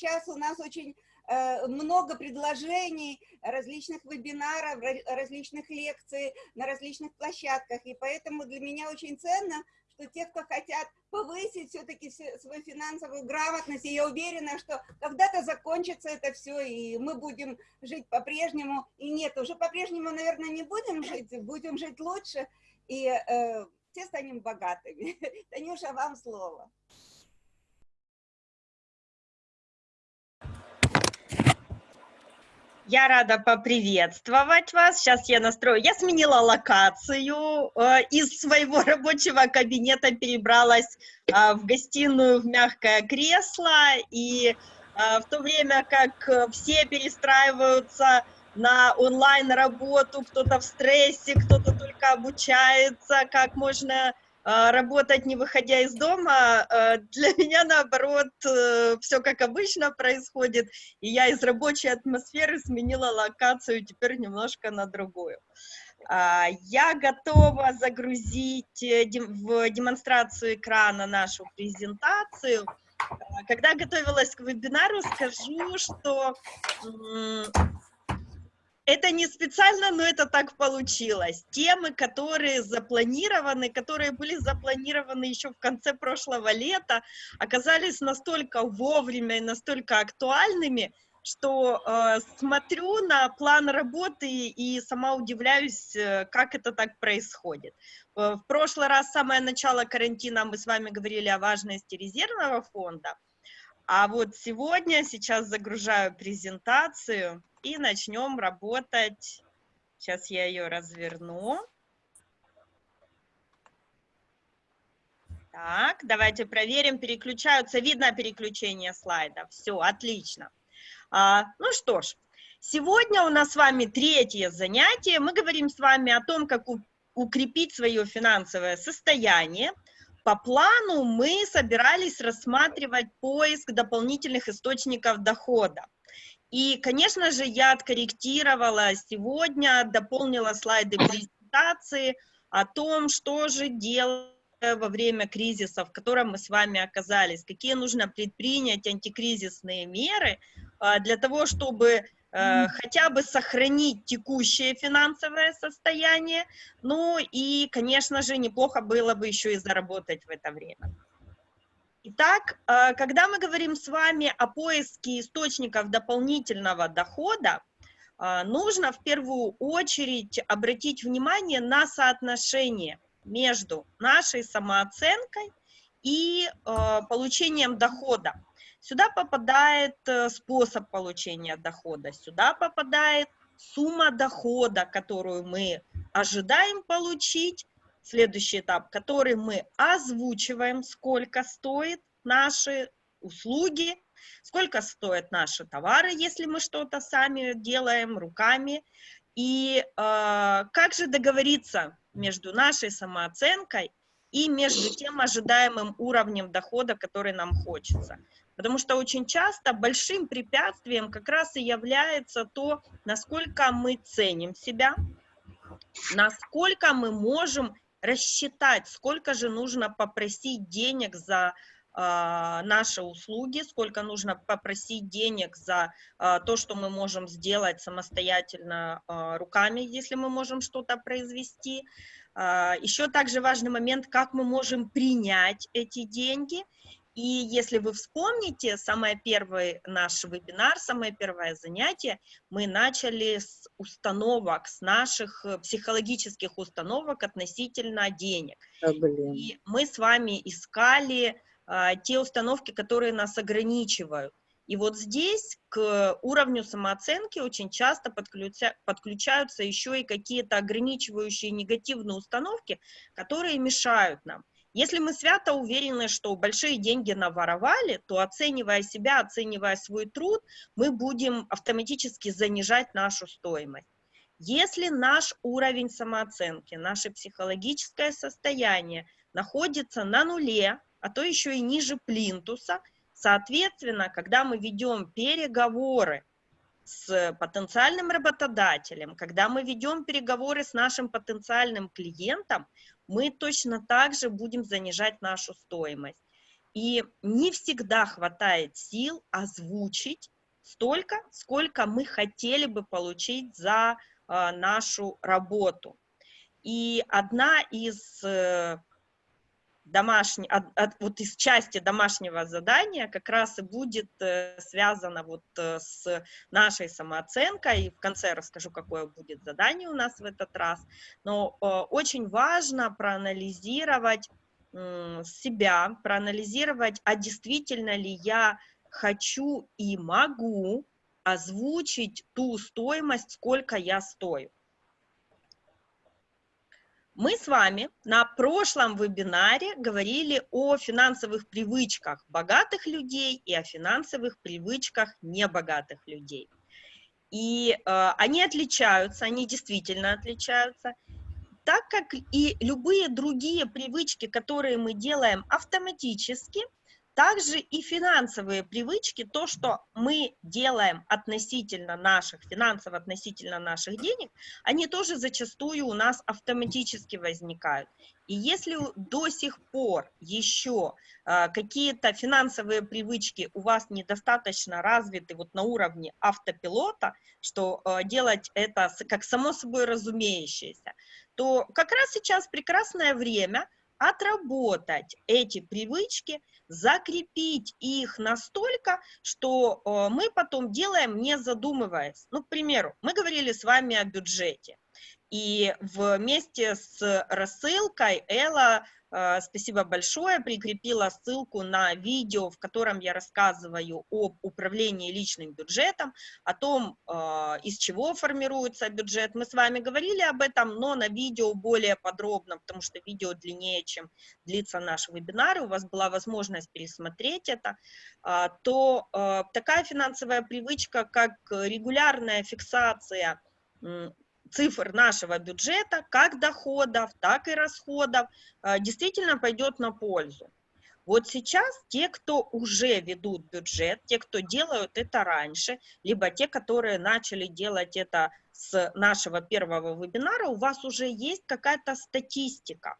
сейчас у нас очень э, много предложений, различных вебинаров, различных лекций на различных площадках, и поэтому для меня очень ценно, что те, кто хотят повысить все-таки свою финансовую грамотность, и я уверена, что когда-то закончится это все, и мы будем жить по-прежнему, и нет, уже по-прежнему, наверное, не будем жить, будем жить лучше, и э, все станем богатыми. Танюша, вам слово. Я рада поприветствовать вас. Сейчас я настрою. Я сменила локацию. Э, из своего рабочего кабинета перебралась э, в гостиную в мягкое кресло. И э, в то время как все перестраиваются на онлайн-работу, кто-то в стрессе, кто-то только обучается, как можно работать, не выходя из дома, а, для меня, наоборот, э, все как обычно происходит, и я из рабочей атмосферы сменила локацию теперь немножко на другую. А, я готова загрузить э, в демонстрацию экрана нашу презентацию. Когда готовилась к вебинару, скажу, что это не специально, но это так получилось. Темы, которые запланированы, которые были запланированы еще в конце прошлого лета, оказались настолько вовремя и настолько актуальными, что э, смотрю на план работы и сама удивляюсь, э, как это так происходит. Э, в прошлый раз, самое начало карантина, мы с вами говорили о важности резервного фонда, а вот сегодня, сейчас загружаю презентацию, и начнем работать. Сейчас я ее разверну. Так, давайте проверим, переключаются. Видно переключение слайдов. Все, отлично. А, ну что ж, сегодня у нас с вами третье занятие. Мы говорим с вами о том, как укрепить свое финансовое состояние. По плану мы собирались рассматривать поиск дополнительных источников дохода. И, конечно же, я откорректировала сегодня, дополнила слайды презентации о том, что же делать во время кризиса, в котором мы с вами оказались, какие нужно предпринять антикризисные меры а, для того, чтобы э, хотя бы сохранить текущее финансовое состояние, ну и, конечно же, неплохо было бы еще и заработать в это время. Итак, э, когда мы говорим с вами о поиске источников дополнительного дохода, э, нужно в первую очередь обратить внимание на соотношение между нашей самооценкой и э, получением дохода. Сюда попадает способ получения дохода, сюда попадает сумма дохода, которую мы ожидаем получить, следующий этап, который мы озвучиваем, сколько стоит наши услуги, сколько стоят наши товары, если мы что-то сами делаем руками, и э, как же договориться между нашей самооценкой и между тем ожидаемым уровнем дохода, который нам хочется. Потому что очень часто большим препятствием как раз и является то, насколько мы ценим себя, насколько мы можем рассчитать, сколько же нужно попросить денег за э, наши услуги, сколько нужно попросить денег за э, то, что мы можем сделать самостоятельно э, руками, если мы можем что-то произвести. Еще также важный момент, как мы можем принять эти деньги и если вы вспомните, самый первый наш вебинар, самое первое занятие, мы начали с установок, с наших э, психологических установок относительно денег. А, и мы с вами искали а, те установки, которые нас ограничивают. И вот здесь к уровню самооценки очень часто подключа, подключаются еще и какие-то ограничивающие негативные установки, которые мешают нам. Если мы свято уверены, что большие деньги наворовали, то оценивая себя, оценивая свой труд, мы будем автоматически занижать нашу стоимость. Если наш уровень самооценки, наше психологическое состояние находится на нуле, а то еще и ниже плинтуса, соответственно, когда мы ведем переговоры с потенциальным работодателем, когда мы ведем переговоры с нашим потенциальным клиентом, мы точно так же будем занижать нашу стоимость. и не всегда хватает сил озвучить столько, сколько мы хотели бы получить за э, нашу работу. И одна из домашней, от, от, вот из части домашнего задания как раз и будет э, связана вот э, с нашей самооценкой. И в конце расскажу, какое будет задание у нас в этот раз. Но э, очень важно проанализировать э, себя, проанализировать, а действительно ли я хочу и могу озвучить ту стоимость, сколько я стою. Мы с вами на прошлом вебинаре говорили о финансовых привычках богатых людей и о финансовых привычках небогатых людей. И э, они отличаются, они действительно отличаются, так как и любые другие привычки, которые мы делаем автоматически – также и финансовые привычки, то, что мы делаем относительно наших, финансово относительно наших денег, они тоже зачастую у нас автоматически возникают. И если до сих пор еще э, какие-то финансовые привычки у вас недостаточно развиты вот на уровне автопилота, что э, делать это как само собой разумеющееся, то как раз сейчас прекрасное время – отработать эти привычки, закрепить их настолько, что э, мы потом делаем, не задумываясь. Ну, к примеру, мы говорили с вами о бюджете. И вместе с рассылкой Элла Э, спасибо большое, прикрепила ссылку на видео, в котором я рассказываю об управлении личным бюджетом, о том, э, из чего формируется бюджет. Мы с вами говорили об этом, но на видео более подробно, потому что видео длиннее, чем длится наш вебинар, и у вас была возможность пересмотреть это, э, то такая финансовая привычка, как регулярная фиксация цифр нашего бюджета, как доходов, так и расходов, э, действительно пойдет на пользу. Вот сейчас те, кто уже ведут бюджет, те, кто делают это раньше, либо те, которые начали делать это с нашего первого вебинара, у вас уже есть какая-то статистика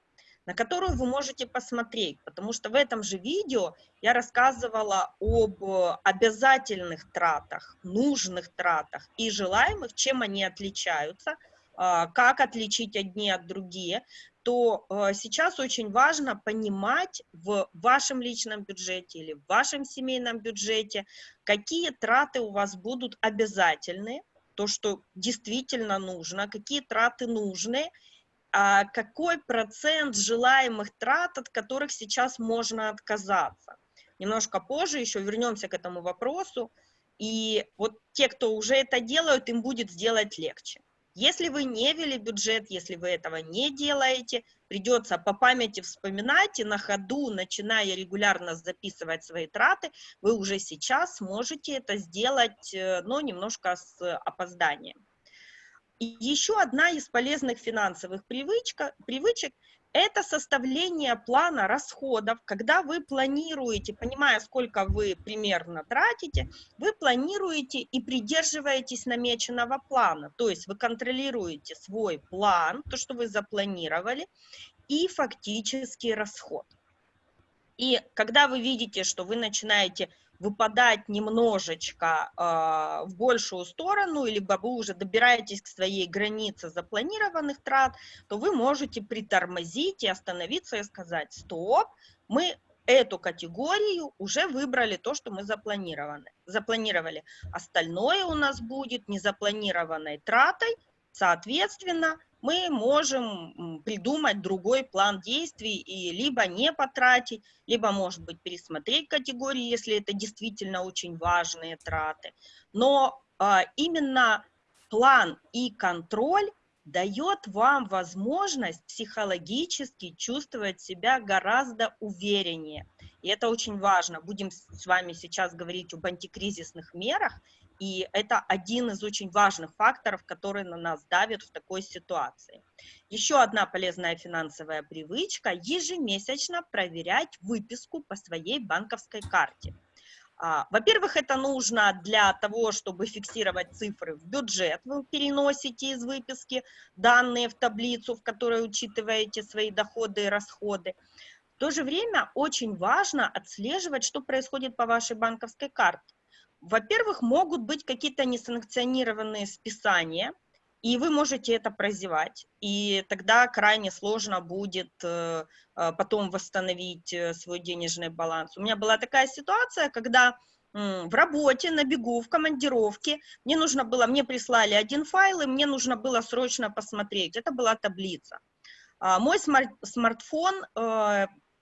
на которую вы можете посмотреть, потому что в этом же видео я рассказывала об обязательных тратах, нужных тратах и желаемых, чем они отличаются, а, как отличить одни от другие, то а, сейчас очень важно понимать в вашем личном бюджете или в вашем семейном бюджете, какие траты у вас будут обязательные, то, что действительно нужно, какие траты нужны, какой процент желаемых трат, от которых сейчас можно отказаться. Немножко позже еще вернемся к этому вопросу. И вот те, кто уже это делают, им будет сделать легче. Если вы не вели бюджет, если вы этого не делаете, придется по памяти вспоминать и на ходу, начиная регулярно записывать свои траты, вы уже сейчас можете это сделать, э, но немножко с опозданием. И еще одна из полезных финансовых привычка, привычек – это составление плана расходов. Когда вы планируете, понимая, сколько вы примерно тратите, вы планируете и придерживаетесь намеченного плана. То есть вы контролируете свой план, то, что вы запланировали, и фактический расход. И когда вы видите, что вы начинаете выпадать немножечко э, в большую сторону, либо вы уже добираетесь к своей границе запланированных трат, то вы можете притормозить и остановиться и сказать, стоп, мы эту категорию уже выбрали то, что мы запланированы, запланировали. Остальное у нас будет незапланированной тратой, соответственно, мы можем придумать другой план действий и либо не потратить, либо, может быть, пересмотреть категории, если это действительно очень важные траты. Но а, именно план и контроль дает вам возможность психологически чувствовать себя гораздо увереннее. И это очень важно. Будем с вами сейчас говорить об антикризисных мерах, и это один из очень важных факторов, который на нас давит в такой ситуации. Еще одна полезная финансовая привычка – ежемесячно проверять выписку по своей банковской карте. А, во-первых, это нужно для того, чтобы фиксировать цифры в бюджет. Вы переносите из выписки данные в таблицу, в которой учитываете свои доходы и расходы. то же время очень важно отслеживать, что происходит по вашей банковской карте. Во-первых, могут быть какие-то несанкционированные списания, и вы можете это прозевать, и тогда крайне сложно будет э, э, потом восстановить э, свой денежный баланс. У меня была такая ситуация, когда в работе, на бегу, в командировке. Мне нужно было, мне прислали один файл, и мне нужно было срочно посмотреть. Это была таблица. А, мой смарт, смартфон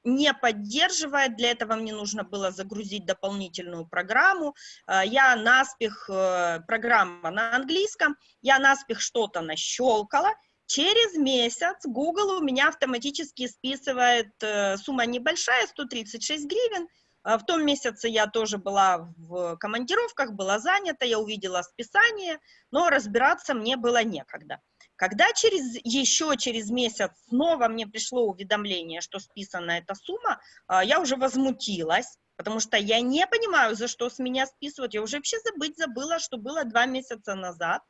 не поддерживает, для этого мне нужно было загрузить дополнительную программу, э, я наспех, э, программа на английском, я наспех что-то нащелкала, через месяц Google у меня автоматически списывает, э, сумма небольшая, 136 гривен, в том месяце я тоже была в командировках, была занята, я увидела списание, но разбираться мне было некогда. Когда через, еще через месяц снова мне пришло уведомление, что списана эта сумма, а, я уже возмутилась, потому что я не понимаю, за что с меня списывают. Я уже вообще забыть забыла, что было два месяца назад.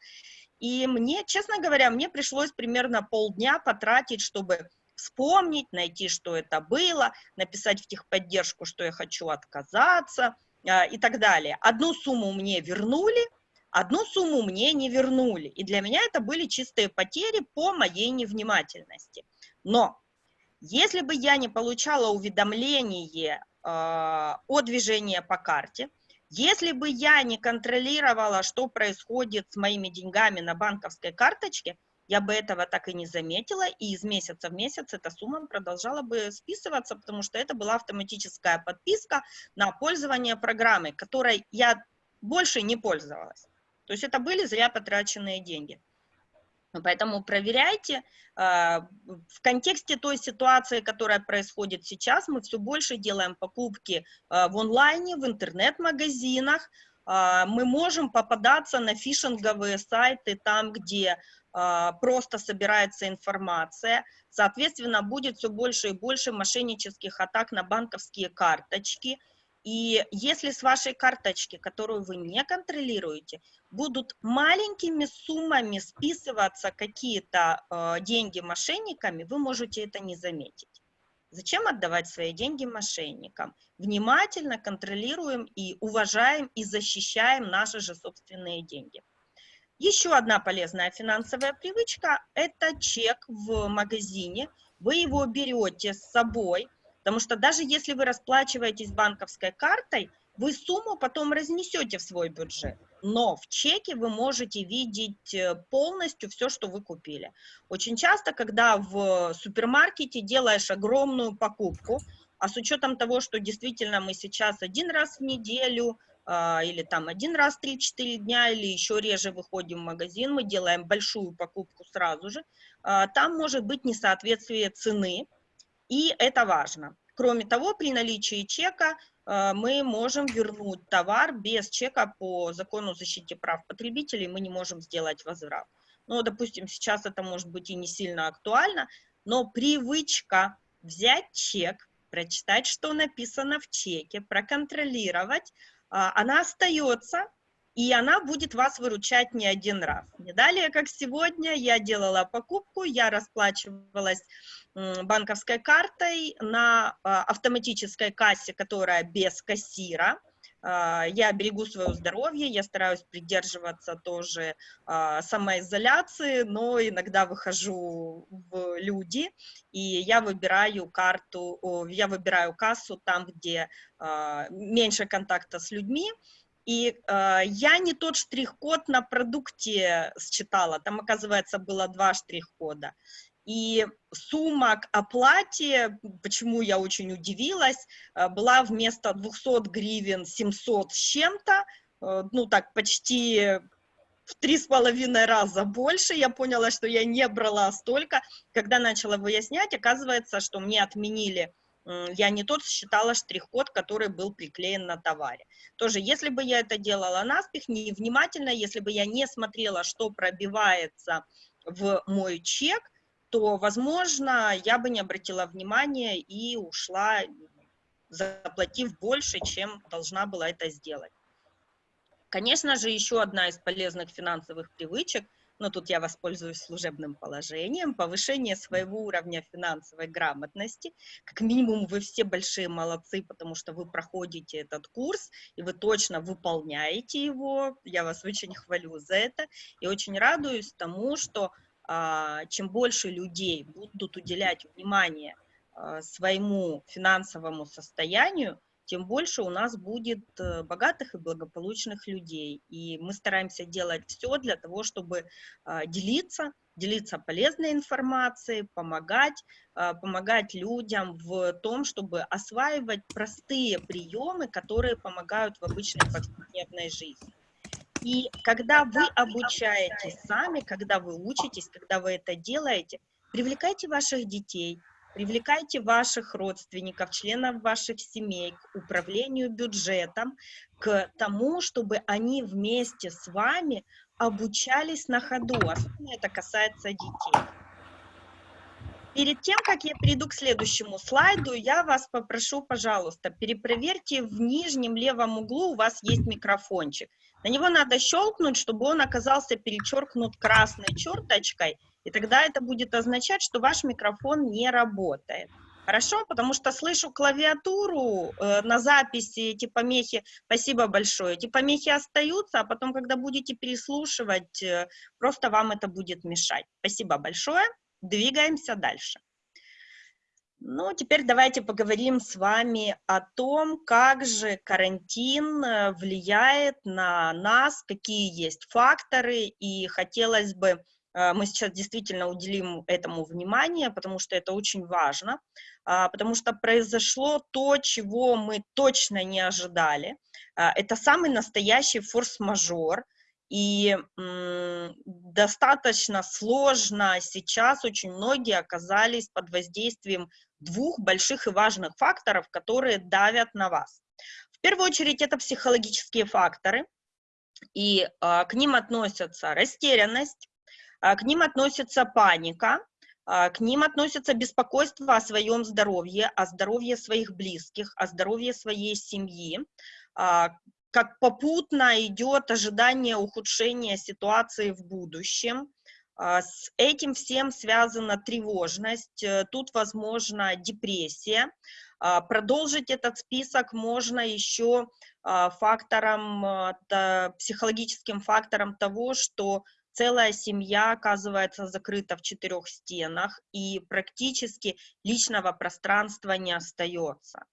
И мне, честно говоря, мне пришлось примерно полдня потратить, чтобы вспомнить, найти, что это было, написать в техподдержку, что я хочу отказаться а, и так далее. Одну сумму мне вернули, Одну сумму мне не вернули, и для меня это были чистые потери по моей невнимательности. Но если бы я не получала уведомление э, о движении по карте, если бы я не контролировала, что происходит с моими деньгами на банковской карточке, я бы этого так и не заметила, и из месяца в месяц эта сумма продолжала бы списываться, потому что это была автоматическая подписка на пользование программой, которой я больше не пользовалась. То есть это были зря потраченные деньги. Поэтому проверяйте. А, в контексте той ситуации, которая происходит сейчас, мы все больше делаем покупки а, в онлайне, в интернет-магазинах. А, мы можем попадаться на фишинговые сайты, там, где просто собирается информация. Соответственно, будет все больше и больше мошеннических атак на банковские карточки – и если с вашей карточки, которую вы не контролируете, будут маленькими суммами списываться какие-то э, деньги мошенниками, вы можете это не заметить. Зачем отдавать свои деньги мошенникам? Внимательно контролируем и уважаем и защищаем наши же собственные деньги. Еще одна полезная финансовая привычка – это чек в магазине. Вы его берете с собой – Потому что даже если вы расплачиваетесь банковской картой, вы сумму потом разнесете в свой бюджет. Но в чеке вы можете видеть э, полностью все, что вы купили. Очень часто, когда в супермаркете делаешь огромную покупку, а с учетом того, что действительно мы сейчас один раз в неделю а, или там один раз 3-4 дня, или еще реже выходим в магазин, мы делаем большую покупку сразу же, а, там может быть несоответствие цены, и это важно. Кроме того, при наличии чека э, мы можем вернуть товар без чека по закону защиты прав потребителей, мы не можем сделать возврат. Ну, допустим, сейчас это может быть и не сильно актуально, но привычка взять чек, прочитать, что написано в чеке, проконтролировать, а, она остается, и она будет вас выручать не один раз. Не далее, как сегодня, я делала покупку, я расплачивалась банковской картой на а, автоматической кассе, которая без кассира. А, я берегу свое здоровье, я стараюсь придерживаться тоже а, самоизоляции, но иногда выхожу в люди, и я выбираю карту, я выбираю кассу там, где меньше контакта с людьми, и э, я не тот штрих-код на продукте считала, там, оказывается, было два штрих-кода. И сумма к оплате, почему я очень удивилась, э, была вместо 200 гривен 700 с чем-то, э, ну так, почти в три с половиной раза больше. Я поняла, что я не брала столько. Когда начала выяснять, оказывается, что мне отменили я не тот считала штрих-код, который был приклеен на товаре. Тоже, если бы я это делала наспех, невнимательно, если бы я не смотрела, что пробивается в мой чек, то, возможно, я бы не обратила внимания и ушла, заплатив больше, чем должна была это сделать. Конечно же, еще одна из полезных финансовых привычек – но тут я воспользуюсь служебным положением, повышение своего уровня финансовой грамотности. Как минимум вы все большие молодцы, потому что вы проходите этот курс, и вы точно выполняете его. Я вас очень хвалю за это, и очень радуюсь тому, что а, чем больше людей будут уделять внимание а, своему финансовому состоянию, тем больше у нас будет э, богатых и благополучных людей. И мы стараемся делать все для того, чтобы а, делиться, делиться полезной информацией, помогать, а, помогать людям в том, чтобы осваивать простые приемы, которые помогают в обычной повседневной жизни. И когда вы обучаетесь сами, когда вы учитесь, когда вы это делаете, привлекайте ваших детей, Привлекайте ваших родственников, членов ваших семей к управлению бюджетом, к тому, чтобы они вместе с вами обучались на ходу. Особенно это касается детей. Перед тем, как я перейду к следующему слайду, я вас попрошу, пожалуйста, перепроверьте в нижнем левом углу, у вас есть микрофончик. На него надо щелкнуть, чтобы он оказался перечеркнут красной черточкой, и тогда это будет означать, что ваш микрофон не работает. Хорошо, потому что слышу клавиатуру э, на записи, эти помехи, спасибо большое, эти помехи остаются, а потом, когда будете переслушивать, э, просто вам это будет мешать. Спасибо большое, двигаемся дальше. Ну, теперь давайте поговорим с вами о том, как же карантин э, влияет на нас, какие есть факторы, и хотелось бы мы сейчас действительно уделим этому внимание, потому что это очень важно, а, потому что произошло то, чего мы точно не ожидали. А, это самый настоящий форс-мажор, и достаточно сложно сейчас очень многие оказались под воздействием двух больших и важных факторов, которые давят на вас. В первую очередь это психологические факторы, и к ним относятся растерянность, а, к ним относится паника, а, к ним относится беспокойство о своем здоровье, о здоровье своих близких, о здоровье своей семьи, а, как попутно идет ожидание ухудшения ситуации в будущем. С этим всем связана тревожность, э, тут возможна депрессия. Продолжить этот список можно еще фактором, психологическим фактором того, что целая семья оказывается закрыта в четырех стенах, и практически личного пространства не остается.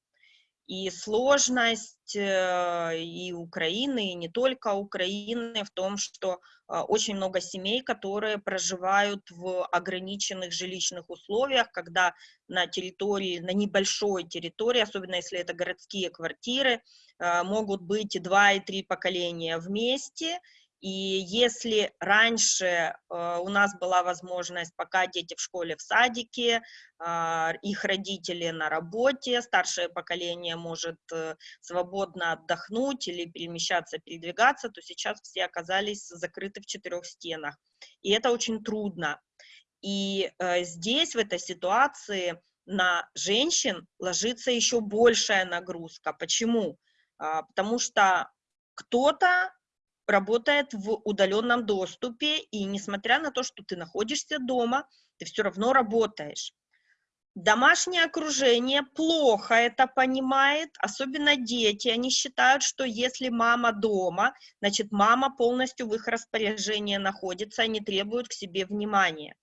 И сложность э, и Украины, и не только Украины в том, что э, очень много семей, которые проживают в ограниченных жилищных условиях, когда на территории, на небольшой территории, особенно если это городские квартиры, э, могут быть два и три поколения вместе, и если раньше э, у нас была возможность, пока дети в школе, в садике, э, их родители на работе, старшее поколение может э, свободно отдохнуть или перемещаться, передвигаться, то сейчас все оказались закрыты в четырех стенах. И это очень трудно. И э, здесь, в этой ситуации, на женщин ложится еще большая нагрузка. Почему? А, потому что кто-то работает в удаленном доступе, и несмотря на то, что ты находишься дома, ты все равно работаешь. Домашнее окружение плохо это понимает, особенно дети. Они считают, что если мама дома, значит, мама полностью в их распоряжении находится, они требуют к себе внимания.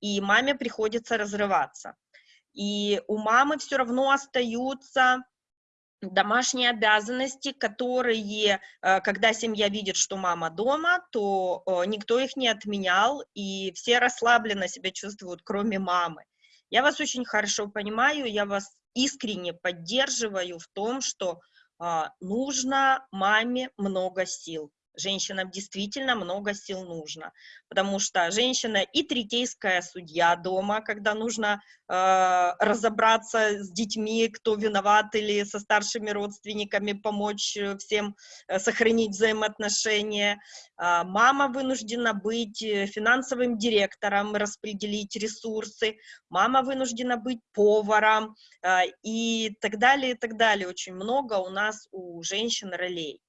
И маме приходится разрываться. И у мамы все равно остаются домашние обязанности, которые, э, когда семья видит, что мама дома, то э, никто их не отменял, и все расслабленно себя чувствуют, кроме мамы. Я вас очень хорошо понимаю, я вас искренне поддерживаю в том, что а, нужно маме много сил женщинам действительно много сил нужно, потому что женщина и третейская судья дома, когда нужно э, разобраться с детьми, кто виноват, или со старшими родственниками, помочь э, всем э, сохранить взаимоотношения. Э, мама вынуждена быть э, финансовым директором, распределить ресурсы, мама вынуждена быть поваром э, и так далее, и так далее. Очень много у нас у женщин ролей.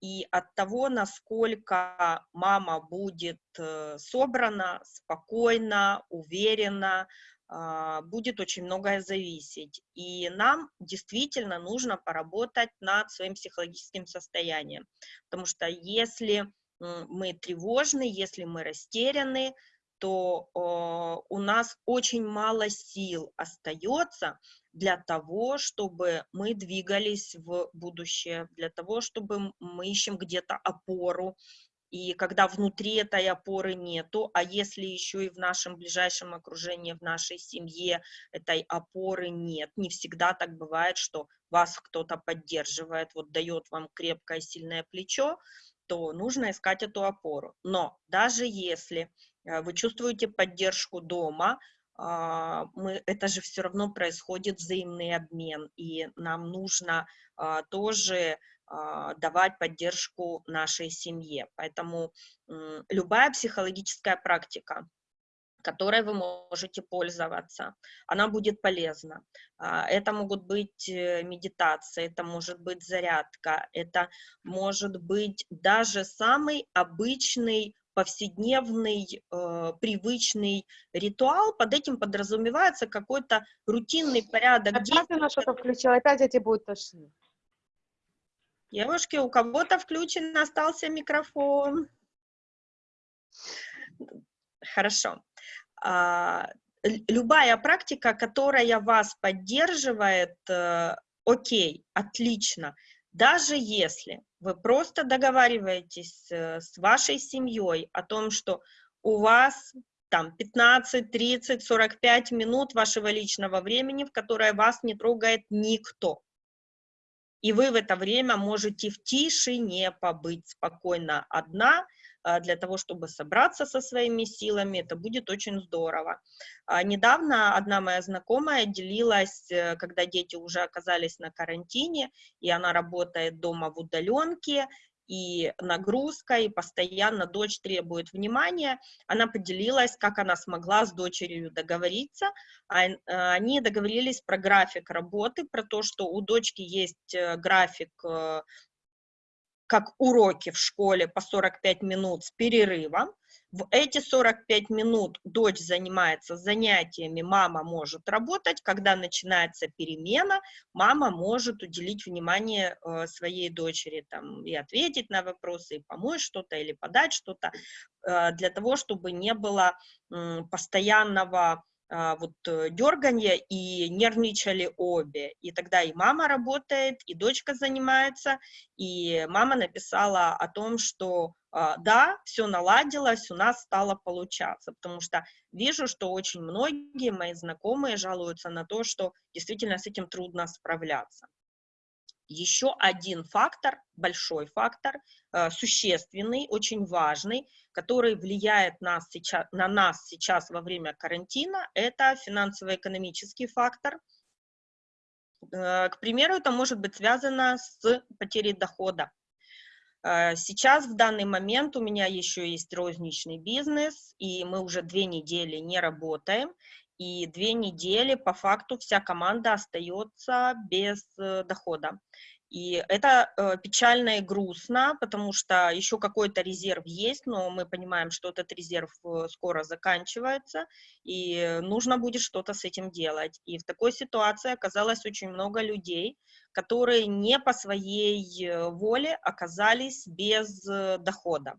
И от того, насколько мама будет э, собрана, спокойна, уверена, а, будет очень многое зависеть. И нам действительно нужно поработать над своим психологическим состоянием. Потому что если мы тревожны, если мы растеряны, то у нас очень мало сил остается для того, чтобы мы двигались в будущее, для того, чтобы мы ищем где-то опору, и когда внутри этой опоры нету, а если еще и в нашем ближайшем окружении, в нашей семье этой опоры нет, не всегда так бывает, что вас кто-то поддерживает, вот дает вам крепкое, сильное плечо, то нужно искать эту опору. Но даже если э, вы чувствуете поддержку дома, а, мы, это же все равно происходит взаимный обмен, и нам нужно а, тоже а, давать поддержку нашей семье. Поэтому любая психологическая практика, которой вы можете пользоваться, она будет полезна. Это могут быть э, медитации, это может быть зарядка, это может быть даже самый обычный повседневный, э, привычный ритуал, под этим подразумевается какой-то рутинный порядок Опять. Опять что-то включила, опять эти будут тошнить. Девушки, у кого-то включен остался микрофон. Хорошо. А, любая практика, которая вас поддерживает, э, окей, отлично. Даже если вы просто договариваетесь э, с вашей семьей о том, что у вас там 15, 30, 45 минут вашего личного времени, в которое вас не трогает никто. И вы в это время можете в тишине побыть спокойно одна, для того, чтобы собраться со своими силами, это будет очень здорово. А, недавно одна моя знакомая делилась, э, когда дети уже оказались на карантине, и она работает дома в удаленке, и нагрузка, и постоянно дочь требует внимания. Она поделилась, как она смогла с дочерью договориться. А, э, они договорились про график работы, про то, что у дочки есть э, график как уроки в школе по 45 минут с перерывом. В эти 45 минут дочь занимается занятиями, мама может работать. Когда начинается перемена, мама может уделить внимание э, своей дочери там, и ответить на вопросы, и помочь что-то, или подать что-то, э, для того, чтобы не было постоянного вот э, дерганье, и нервничали обе. И тогда и мама работает, и дочка занимается, и мама написала о том, что а, да, все наладилось, у нас стало получаться, потому что вижу, что очень многие мои знакомые жалуются на то, что действительно с этим трудно справляться. Еще один фактор, большой фактор, э, существенный, очень важный, который влияет нас сейчас, на нас сейчас во время карантина, это финансово-экономический фактор. Э, к примеру, это может быть связано с потерей дохода. Э, сейчас, в данный момент, у меня еще есть розничный бизнес, и мы уже две недели не работаем, и две недели по факту вся команда остается без э, дохода. И это э, печально и грустно, потому что еще какой-то резерв есть, но мы понимаем, что этот резерв э, скоро заканчивается, и нужно будет что-то с этим делать. И в такой ситуации оказалось очень много людей, которые не по своей воле оказались без дохода.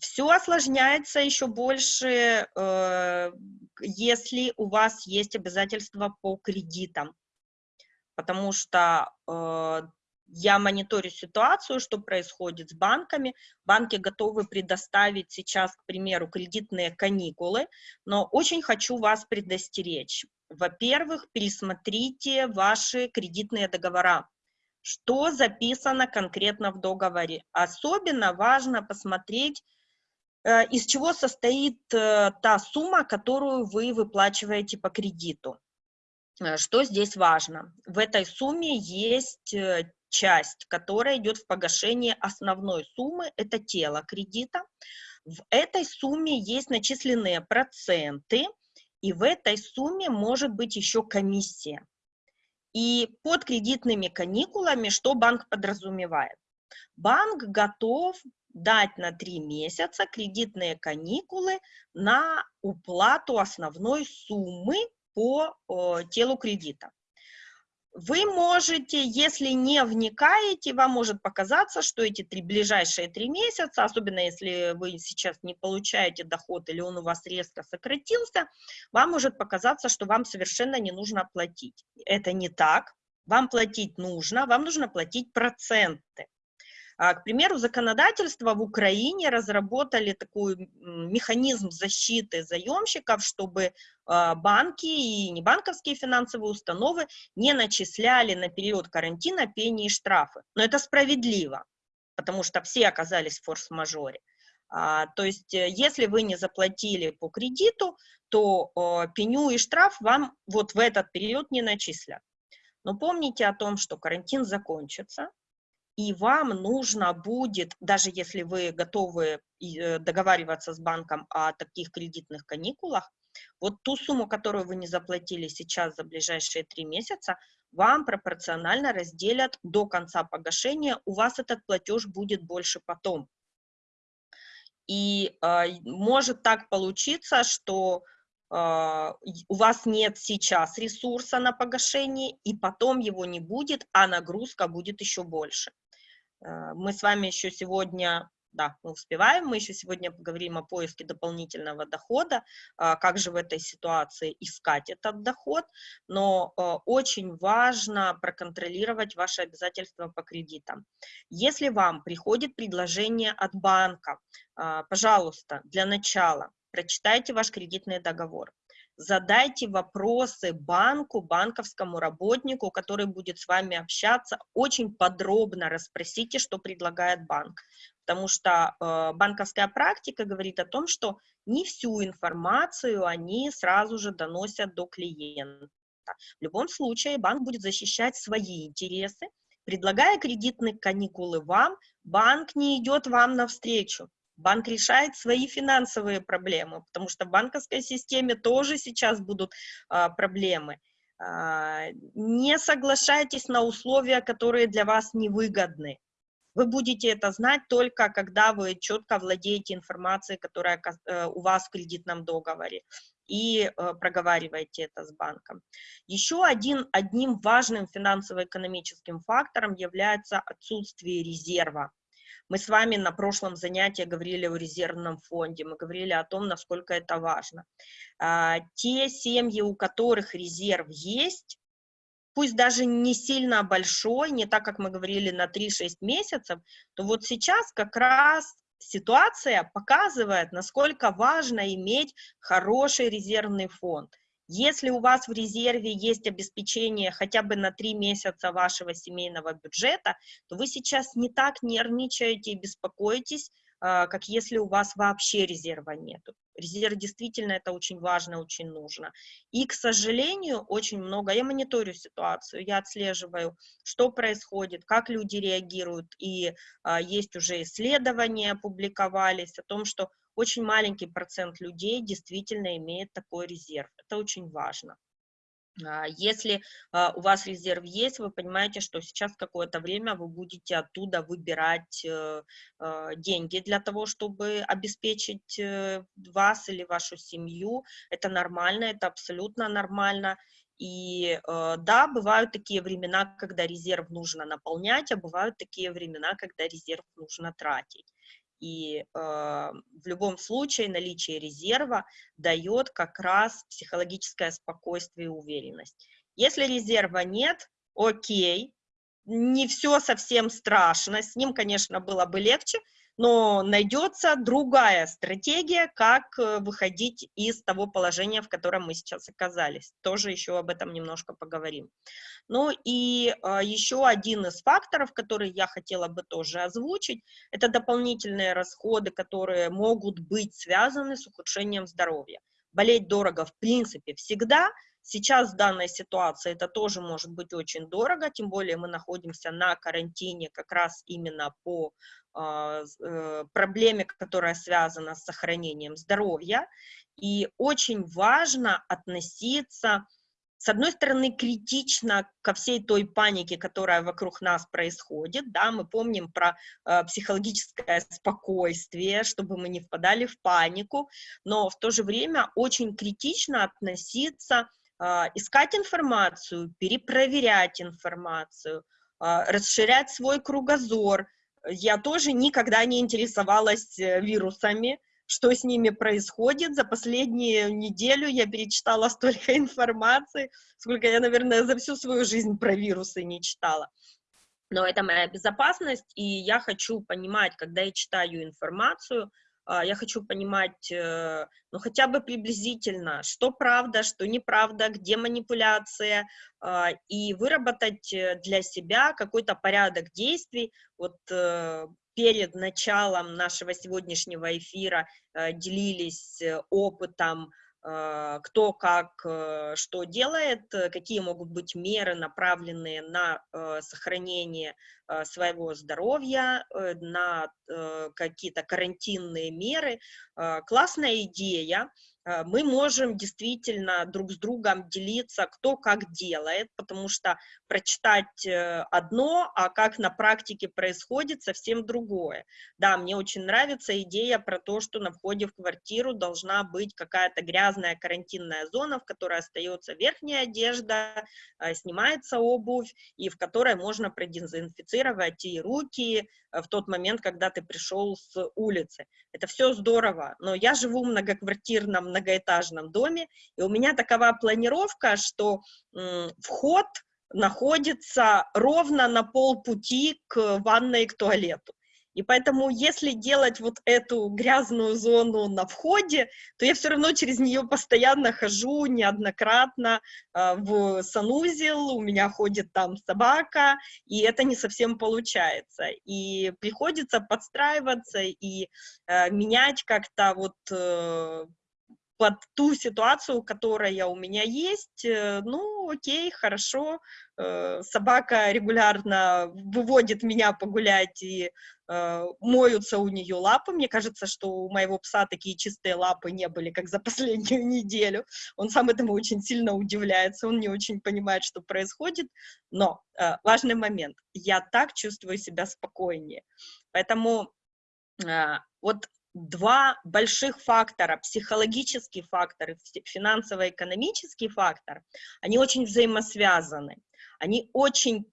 Все осложняется еще больше, э, если у вас есть обязательства по кредитам, потому что э, я мониторю ситуацию, что происходит с банками. Банки готовы предоставить сейчас, к примеру, кредитные каникулы, но очень хочу вас предостеречь. Во-первых, пересмотрите ваши кредитные договора. Что записано конкретно в договоре? Особенно важно посмотреть, из чего состоит э, та сумма, которую вы выплачиваете по кредиту. Э, что здесь важно? В этой сумме есть часть, которая идет в погашение основной суммы, это тело кредита. В этой сумме есть начисленные проценты, и в этой сумме может быть еще комиссия. И под кредитными каникулами что банк подразумевает? банк готов дать на три месяца кредитные каникулы на уплату основной суммы по телу кредита. Вы можете, если не вникаете, вам может показаться, что эти три, ближайшие три месяца, особенно если вы сейчас не получаете доход или он у вас резко сократился, вам может показаться, что вам совершенно не нужно платить. Это не так. Вам платить нужно, вам нужно платить проценты. А, к примеру, законодательство в Украине разработали такой механизм защиты заемщиков, чтобы а, банки и небанковские финансовые установы не начисляли на период карантина пени и штрафы. Но это справедливо, потому что все оказались в форс-мажоре. А, то есть, э, если вы не заплатили по кредиту, то пеню и штраф вам вот в этот период не начислят. Но помните о том, что карантин закончится, и вам нужно будет, даже если вы готовы э, договариваться с банком о таких кредитных каникулах, вот ту сумму, которую вы не заплатили сейчас за ближайшие три месяца, вам пропорционально разделят до конца погашения, у вас этот платеж будет больше потом. И э, может так получиться, что э, у вас нет сейчас ресурса на погашение, и потом его не будет, а нагрузка будет еще больше. Э, мы с вами еще сегодня, да, мы успеваем, мы еще сегодня поговорим о поиске дополнительного дохода, а, как же в этой ситуации искать этот доход, но э, очень важно проконтролировать ваши обязательства по кредитам. Если вам приходит предложение от банка, а, пожалуйста, для начала прочитайте ваш кредитный договор задайте вопросы банку, банковскому работнику, который будет с вами общаться, очень подробно расспросите, что предлагает банк, потому что э, банковская практика говорит о том, что не всю информацию они сразу же доносят до клиента. В любом случае банк будет защищать свои интересы, предлагая кредитные каникулы вам, банк не идет вам навстречу. Банк решает свои финансовые проблемы, потому что в банковской системе тоже сейчас будут а, проблемы. А, не соглашайтесь на условия, которые для вас невыгодны. Вы будете это знать только, когда вы четко владеете информацией, которая э, у вас в кредитном договоре, и э, проговариваете это с банком. Еще один, одним важным финансово-экономическим фактором является отсутствие резерва. Мы с вами на прошлом занятии говорили о резервном фонде, мы говорили о том, насколько это важно. А, те семьи, у которых резерв есть, пусть даже не сильно большой, не так, как мы говорили, на 3-6 месяцев, то вот сейчас как раз ситуация показывает, насколько важно иметь хороший резервный фонд. Если у вас в резерве есть обеспечение хотя бы на три месяца вашего семейного бюджета, то вы сейчас не так нервничаете и беспокоитесь, а, как если у вас вообще резерва нету. Резерв действительно это очень важно, очень нужно. И, к сожалению, очень много, я мониторю ситуацию, я отслеживаю, что происходит, как люди реагируют, и а, есть уже исследования, публиковались о том, что очень маленький процент людей действительно имеет такой резерв. Это очень важно. А, если а, у вас резерв есть, вы понимаете, что сейчас какое-то время вы будете оттуда выбирать э, а, деньги для того, чтобы обеспечить э, вас или вашу семью. Это нормально, это абсолютно нормально. И э, да, бывают такие времена, когда резерв нужно наполнять, а бывают такие времена, когда резерв нужно тратить. И э, в любом случае наличие резерва дает как раз психологическое спокойствие и уверенность. Если резерва нет, окей, не все совсем страшно, с ним, конечно, было бы легче, но найдется другая стратегия, как э, выходить из того положения, в котором мы сейчас оказались. Тоже еще об этом немножко поговорим. Ну и а, еще один из факторов, который я хотела бы тоже озвучить, это дополнительные расходы, которые могут быть связаны с ухудшением здоровья. Болеть дорого в принципе всегда, Сейчас в данной ситуации это тоже может быть очень дорого, тем более мы находимся на карантине как раз именно по а, э, проблеме, которая связана с сохранением здоровья. И очень важно относиться с одной стороны, критично ко всей той панике, которая вокруг нас происходит, да, мы помним про э, психологическое спокойствие, чтобы мы не впадали в панику, но в то же время очень критично относиться, э, искать информацию, перепроверять информацию, э, расширять свой кругозор. Я тоже никогда не интересовалась э, вирусами, что с ними происходит. За последнюю неделю я перечитала столько информации, сколько я, наверное, за всю свою жизнь про вирусы не читала. Но это моя безопасность, и я хочу понимать, когда я читаю информацию, а, я хочу понимать, э, ну, хотя бы приблизительно, что правда, что неправда, где манипуляция, а, и выработать э, для себя какой-то порядок действий. Вот э, перед началом нашего сегодняшнего эфира делились опытом, кто как что делает, какие могут быть меры, направленные на сохранение своего здоровья, на какие-то карантинные меры. Классная идея, Э, мы можем действительно друг с другом делиться, кто как делает, потому что прочитать э, одно, а как на практике происходит, совсем другое. Да, мне очень нравится идея про то, что на входе в квартиру должна быть какая-то грязная карантинная зона, в которой остается верхняя одежда, э, снимается обувь, и в которой можно продезинфицировать и руки, Э, в тот момент, когда ты пришел с улицы. Это все здорово, но я живу в многоквартирном, многоэтажном доме, и у меня такова планировка, что вход находится ровно на полпути к ванной и к туалету. И поэтому, если делать вот эту грязную зону на входе, то я все равно через нее постоянно хожу неоднократно э, в санузел, у меня ходит там собака, и это не совсем получается. И приходится подстраиваться и э, менять как-то вот э, под ту ситуацию, которая у меня есть, э, ну, окей, хорошо, э, собака регулярно выводит меня погулять и э, моются у нее лапы. Мне кажется, что у моего пса такие чистые лапы не были, как за последнюю неделю. Он сам этому очень сильно удивляется, он не очень понимает, что происходит. Но важный момент, я так чувствую себя спокойнее. Поэтому вот два больших фактора, психологический фактор и финансово-экономический фактор, они очень взаимосвязаны, они очень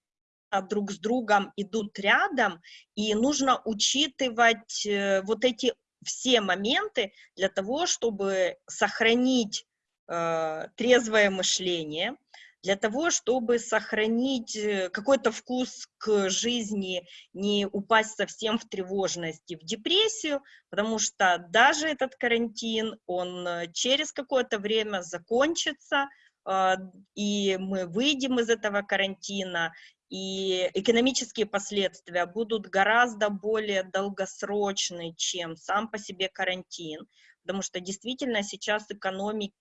друг с другом идут рядом, и нужно учитывать э, вот эти все моменты для того, чтобы сохранить э, трезвое мышление, для того, чтобы сохранить э, какой-то вкус к жизни, не упасть совсем в тревожность и в депрессию, потому что даже этот карантин, он э, через какое-то время закончится, а, и мы выйдем из этого карантина, и экономические последствия будут гораздо более долгосрочны, чем сам по себе карантин, потому что действительно сейчас экономики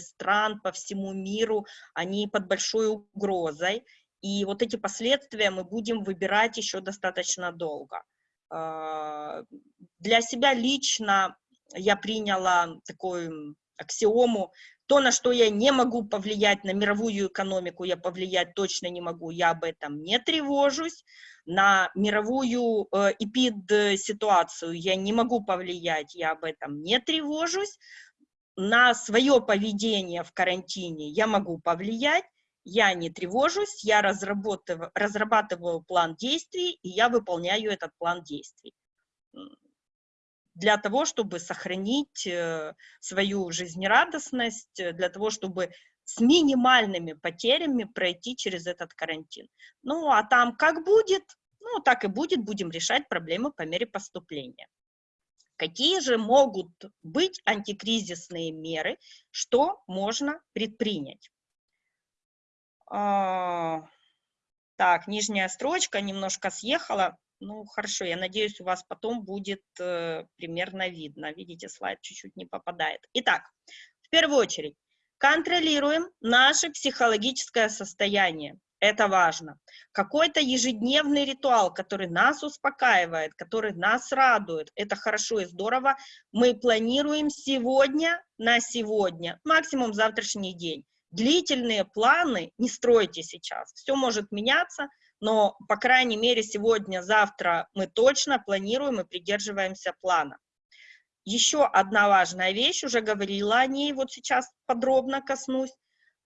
стран по всему миру, они под большой угрозой, и вот эти последствия мы будем выбирать еще достаточно долго. А, для себя лично я приняла такую аксиому, то, на что я не могу повлиять, на мировую экономику я повлиять точно не могу, я об этом не тревожусь, на мировую эпид-ситуацию я не могу повлиять, я об этом не тревожусь, на свое поведение в карантине я могу повлиять, я не тревожусь, я разрабатываю, разрабатываю план действий, и я выполняю этот план действий для того, чтобы сохранить э, свою жизнерадостность, э, для того, чтобы с минимальными потерями пройти через этот карантин. Ну, а там как будет, ну, так и будет, будем решать проблемы по мере поступления. Какие же могут быть антикризисные меры, что можно предпринять? А, так, нижняя строчка немножко съехала. Ну, хорошо, я надеюсь, у вас потом будет э, примерно видно. Видите, слайд чуть-чуть не попадает. Итак, в первую очередь, контролируем наше психологическое состояние это важно. Какой-то ежедневный ритуал, который нас успокаивает, который нас радует, это хорошо и здорово. Мы планируем сегодня на сегодня, максимум завтрашний день. длительные планы не стройте сейчас. Все может меняться, но, по крайней мере, сегодня, завтра мы точно планируем и придерживаемся плана. Еще одна важная вещь, уже говорила о ней, вот сейчас подробно коснусь.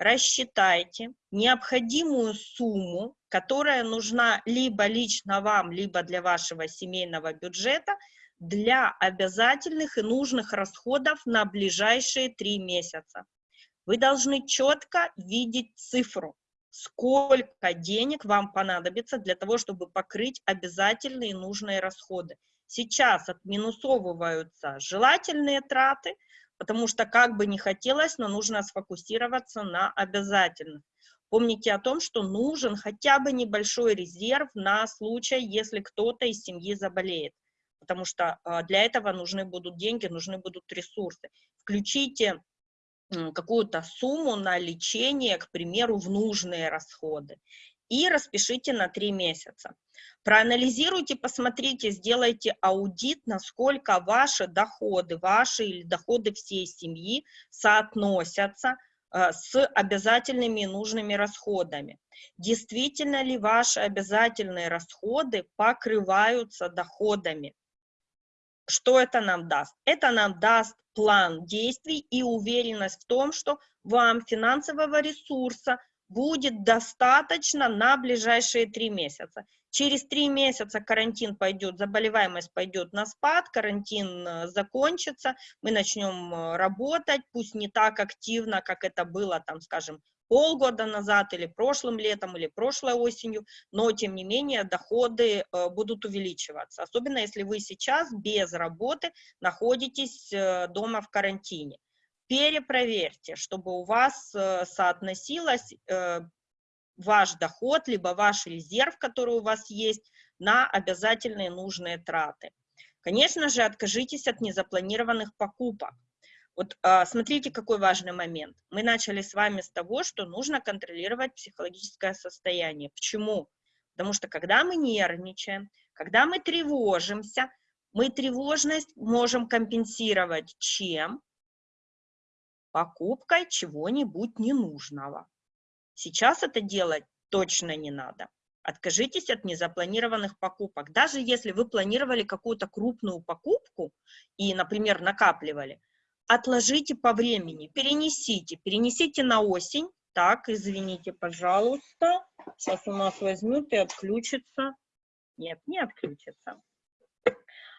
Рассчитайте необходимую сумму, которая нужна либо лично вам, либо для вашего семейного бюджета для обязательных и нужных расходов на ближайшие три месяца. Вы должны четко видеть цифру, сколько денег вам понадобится для того, чтобы покрыть обязательные и нужные расходы. Сейчас отминусовываются желательные траты, потому что как бы не хотелось, но нужно сфокусироваться на обязательных. Помните о том, что нужен хотя бы небольшой резерв на случай, если кто-то из семьи заболеет, потому что а, для этого нужны будут деньги, нужны будут ресурсы. Включите какую-то сумму на лечение, к примеру, в нужные расходы и распишите на три месяца. Проанализируйте, посмотрите, сделайте аудит, насколько ваши доходы, ваши или доходы всей семьи соотносятся э, с обязательными и нужными расходами. Действительно ли ваши обязательные расходы покрываются доходами? Что это нам даст? Это нам даст план действий и уверенность в том, что вам финансового ресурса будет достаточно на ближайшие три месяца. Через три месяца карантин пойдет, заболеваемость пойдет на спад, карантин э, закончится, мы начнем э, работать, пусть не так активно, как это было, там, скажем, полгода назад или прошлым летом или прошлой осенью, но тем не менее доходы э, будут увеличиваться, особенно если вы сейчас без работы находитесь дома в карантине перепроверьте, чтобы у вас э, соотносилось э, ваш доход, либо ваш резерв, который у вас есть, на обязательные нужные траты. Конечно же, откажитесь от незапланированных покупок. Вот а, смотрите, какой важный момент. Мы начали с вами с того, что нужно контролировать психологическое состояние. Почему? Потому что когда мы нервничаем, когда мы тревожимся, мы тревожность можем компенсировать чем? Покупкой чего-нибудь ненужного. Сейчас это делать точно не надо. Откажитесь от незапланированных покупок. Даже если вы планировали какую-то крупную покупку и, например, накапливали, отложите по времени, перенесите, перенесите на осень. Так, извините, пожалуйста. Сейчас у нас возьмут и отключится. Нет, не отключится.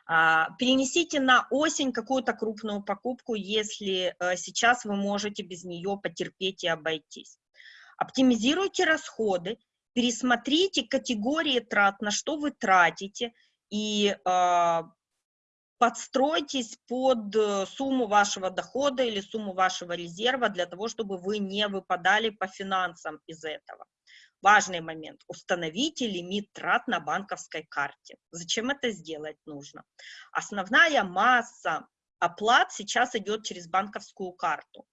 А, перенесите на осень какую-то крупную покупку, если э, сейчас вы можете без нее потерпеть и обойтись. Оптимизируйте расходы, пересмотрите категории трат, на что вы тратите, и а, подстройтесь под э, сумму вашего дохода или сумму вашего резерва для того, чтобы вы не выпадали по финансам из этого. Важный момент. Установите лимит трат на банковской карте. Зачем это сделать нужно? Основная масса оплат сейчас идет через банковскую карту.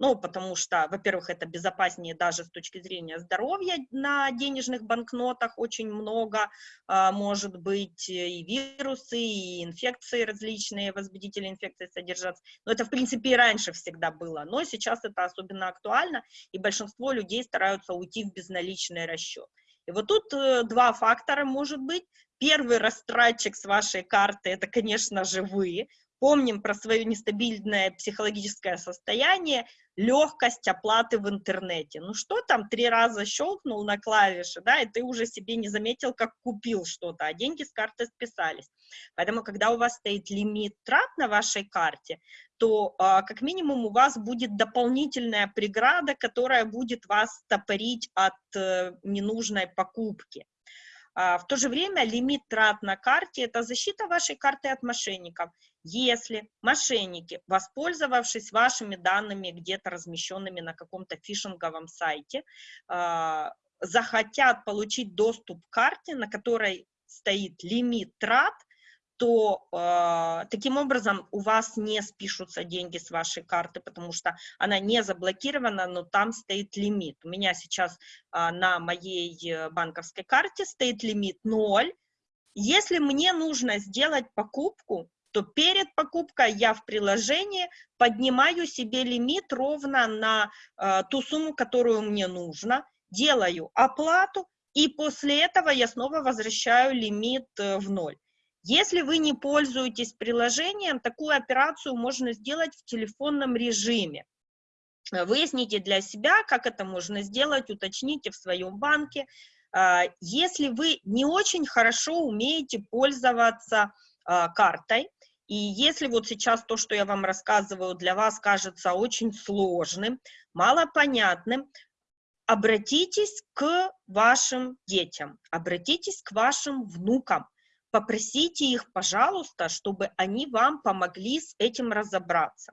Ну, потому что, во-первых, это безопаснее даже с точки зрения здоровья на денежных банкнотах очень много, а, может быть, и вирусы, и инфекции различные, возбудители инфекции содержатся. Но это, в принципе, и раньше всегда было, но сейчас это особенно актуально, и большинство людей стараются уйти в безналичный расчет. И вот тут э, два фактора может быть. Первый растратчик с вашей карты, это, конечно же, вы, помним про свое нестабильное психологическое состояние, легкость оплаты в интернете. Ну что там, три раза щелкнул на клавиши, да, и ты уже себе не заметил, как купил что-то, а деньги с карты списались. Поэтому, когда у вас стоит лимит трат на вашей карте, то а, как минимум у вас будет дополнительная преграда, которая будет вас топорить от э, ненужной покупки. А, в то же время лимит трат на карте – это защита вашей карты от мошенников. Если мошенники, воспользовавшись вашими данными, где-то размещенными на каком-то фишинговом сайте, а, захотят получить доступ к карте, на которой стоит лимит трат, то э, таким образом у вас не спишутся деньги с вашей карты, потому что она не заблокирована, но там стоит лимит. У меня сейчас э, на моей э, банковской карте стоит лимит 0. Если мне нужно сделать покупку, то перед покупкой я в приложении поднимаю себе лимит ровно на э, ту сумму, которую мне нужно, делаю оплату, и после этого я снова возвращаю лимит э, в ноль. Если вы не пользуетесь приложением, такую операцию можно сделать в телефонном режиме. Выясните для себя, как это можно сделать, уточните в своем банке. А, если вы не очень хорошо умеете пользоваться а, картой, и если вот сейчас то, что я вам рассказываю, для вас кажется очень сложным, малопонятным, обратитесь к вашим детям, обратитесь к вашим внукам, попросите их, пожалуйста, чтобы они вам помогли с этим разобраться.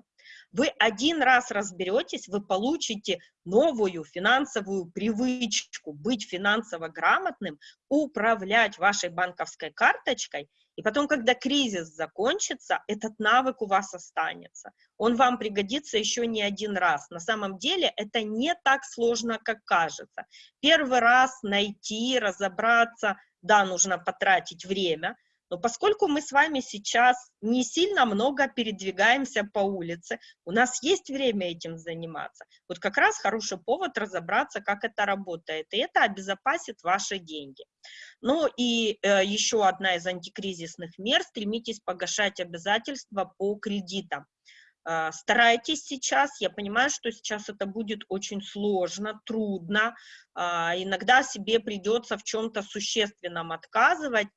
Вы один раз разберетесь, вы получите новую финансовую привычку быть финансово грамотным, управлять вашей банковской карточкой, и потом, когда кризис закончится, этот навык у вас останется. Он вам пригодится еще не один раз. На самом деле это не так сложно, как кажется. Первый раз найти, разобраться, да, нужно потратить время, но поскольку мы с вами сейчас не сильно много передвигаемся по улице, у нас есть время этим заниматься. Вот как раз хороший повод разобраться, как это работает, и это обезопасит ваши деньги. Ну и э, еще одна из антикризисных мер, стремитесь погашать обязательства по кредитам. Э, старайтесь сейчас, я понимаю, что сейчас это будет очень сложно, трудно, э, иногда себе придется в чем-то существенном отказывать,